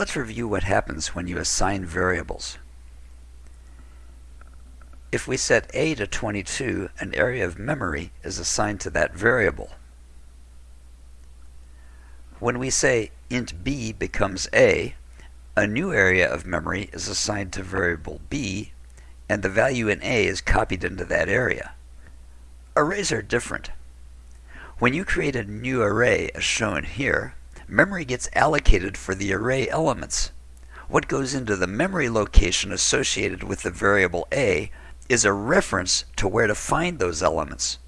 Let's review what happens when you assign variables. If we set a to 22, an area of memory is assigned to that variable. When we say int b becomes a, a new area of memory is assigned to variable b, and the value in a is copied into that area. Arrays are different. When you create a new array, as shown here, memory gets allocated for the array elements. What goes into the memory location associated with the variable a is a reference to where to find those elements.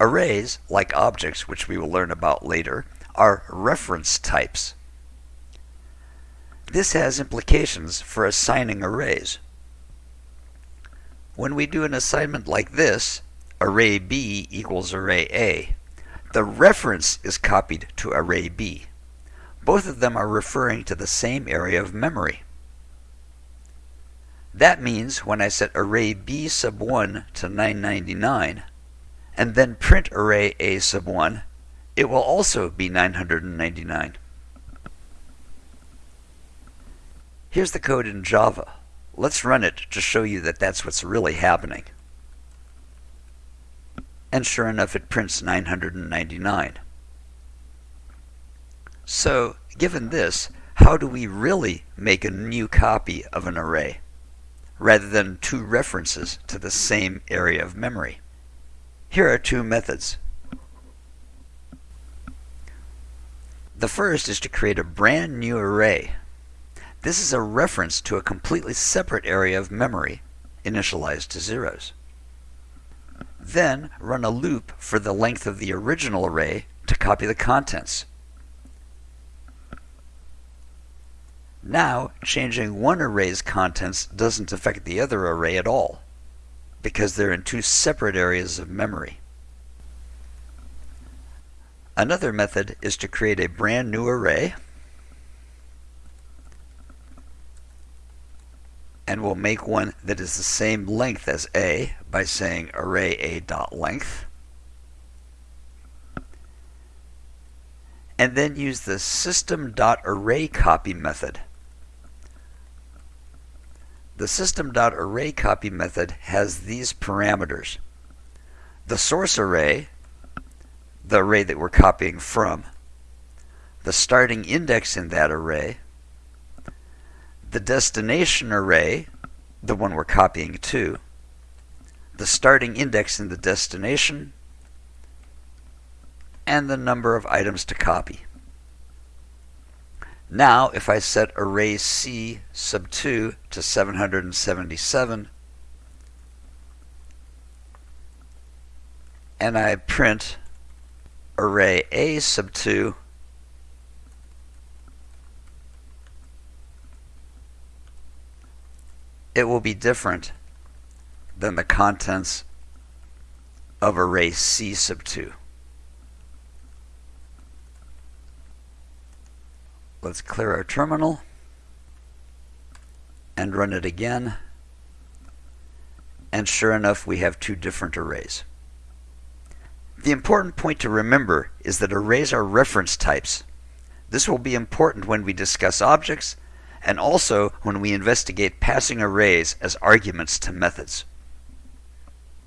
Arrays, like objects, which we will learn about later, are reference types. This has implications for assigning arrays. When we do an assignment like this, array B equals array A, the reference is copied to array B. Both of them are referring to the same area of memory. That means when I set array B sub 1 to 999, and then print array A sub 1, it will also be 999. Here's the code in Java. Let's run it to show you that that's what's really happening and sure enough it prints 999. So, given this, how do we really make a new copy of an array, rather than two references to the same area of memory? Here are two methods. The first is to create a brand new array. This is a reference to a completely separate area of memory, initialized to zeros. Then run a loop for the length of the original array to copy the contents. Now, changing one array's contents doesn't affect the other array at all, because they're in two separate areas of memory. Another method is to create a brand new array and we'll make one that is the same length as A by saying array A dot length. And then use the system dot array copy method. The system dot array copy method has these parameters. The source array, the array that we're copying from, the starting index in that array, the destination array, the one we're copying to, the starting index in the destination, and the number of items to copy. Now, if I set array C sub 2 to 777, and I print array A sub 2 it will be different than the contents of array C sub 2. Let's clear our terminal and run it again. And sure enough, we have two different arrays. The important point to remember is that arrays are reference types. This will be important when we discuss objects and also when we investigate passing arrays as arguments to methods.